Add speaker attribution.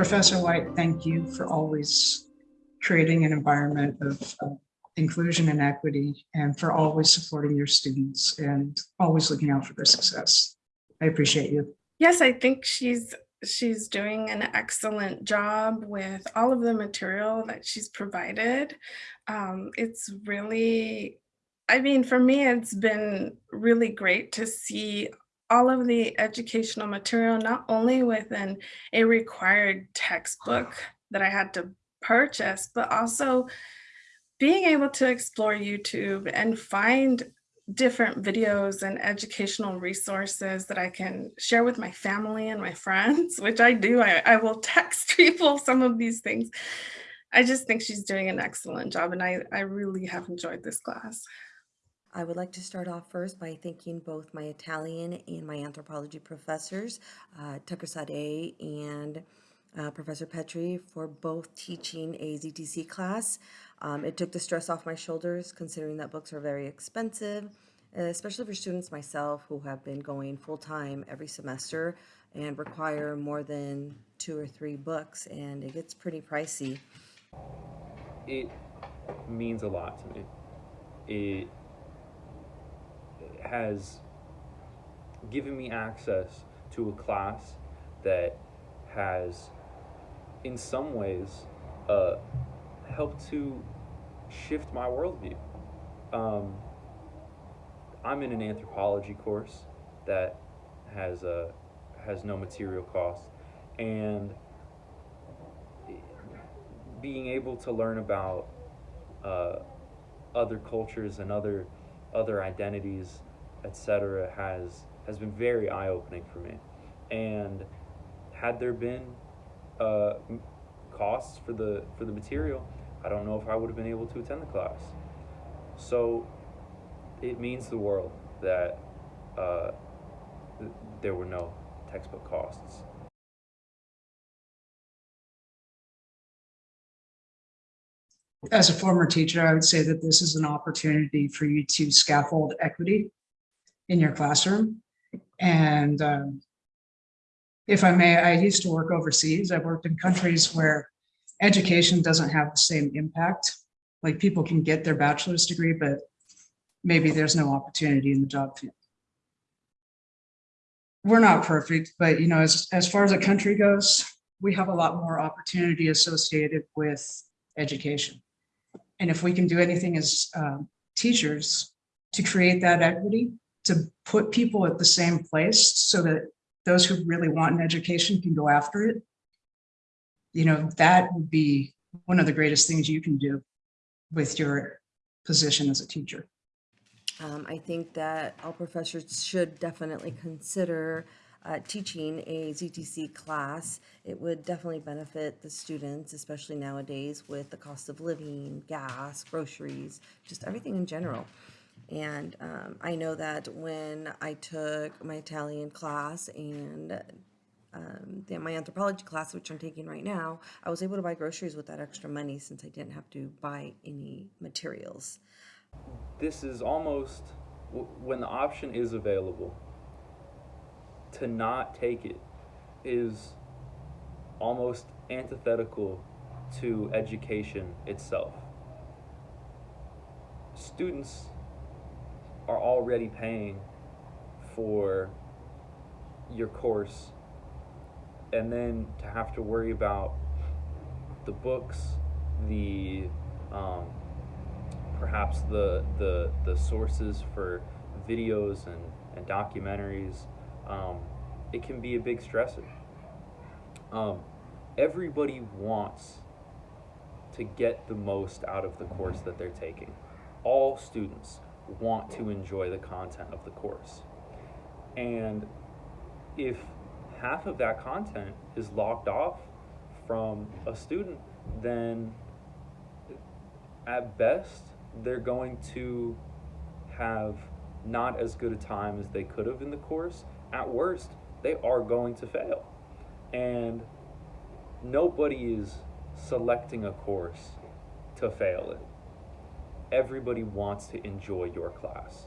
Speaker 1: Professor White, thank you for always creating an environment of uh, inclusion and equity and for always supporting your students and always looking out for their success. I appreciate you.
Speaker 2: Yes, I think she's she's doing an excellent job with all of the material that she's provided. Um, it's really, I mean, for me, it's been really great to see all of the educational material, not only within a required textbook that I had to purchase, but also being able to explore YouTube and find different videos and educational resources that I can share with my family and my friends, which I do. I, I will text people some of these things. I just think she's doing an excellent job and I, I really have enjoyed this class.
Speaker 3: I would like to start off first by thanking both my Italian and my anthropology professors, uh, Tucker Sade and uh, Professor Petrie, for both teaching a ZTC class. Um, it took the stress off my shoulders, considering that books are very expensive, especially for students myself who have been going full-time every semester and require more than two or three books, and it gets pretty pricey.
Speaker 4: It means a lot to me. It has given me access to a class that has, in some ways, uh, helped to shift my worldview. Um, I'm in an anthropology course that has a has no material cost, and being able to learn about uh, other cultures and other other identities etc., has has been very eye opening for me. And had there been uh, costs for the for the material, I don't know if I would have been able to attend the class. So it means the world that uh, th there were no textbook costs.
Speaker 1: As a former teacher, I would say that this is an opportunity for you to scaffold equity in your classroom. And um, if I may, I used to work overseas. I've worked in countries where education doesn't have the same impact. Like people can get their bachelor's degree, but maybe there's no opportunity in the job field. We're not perfect, but you know, as, as far as a country goes, we have a lot more opportunity associated with education. And if we can do anything as um, teachers to create that equity, to put people at the same place so that those who really want an education can go after it, you know, that would be one of the greatest things you can do with your position as a teacher.
Speaker 3: Um, I think that all professors should definitely consider uh, teaching a ZTC class. It would definitely benefit the students, especially nowadays with the cost of living, gas, groceries, just everything in general. And um, I know that when I took my Italian class and um, my anthropology class, which I'm taking right now, I was able to buy groceries with that extra money since I didn't have to buy any materials.
Speaker 4: This is almost when the option is available to not take it is almost antithetical to education itself. Students are already paying for your course and then to have to worry about the books, the um, perhaps the, the the sources for videos and, and documentaries, um, it can be a big stressor. Um, everybody wants to get the most out of the course that they're taking. All students want to enjoy the content of the course. And if half of that content is locked off from a student, then at best, they're going to have not as good a time as they could have in the course. At worst, they are going to fail. And nobody is selecting a course to fail it everybody wants to enjoy your class.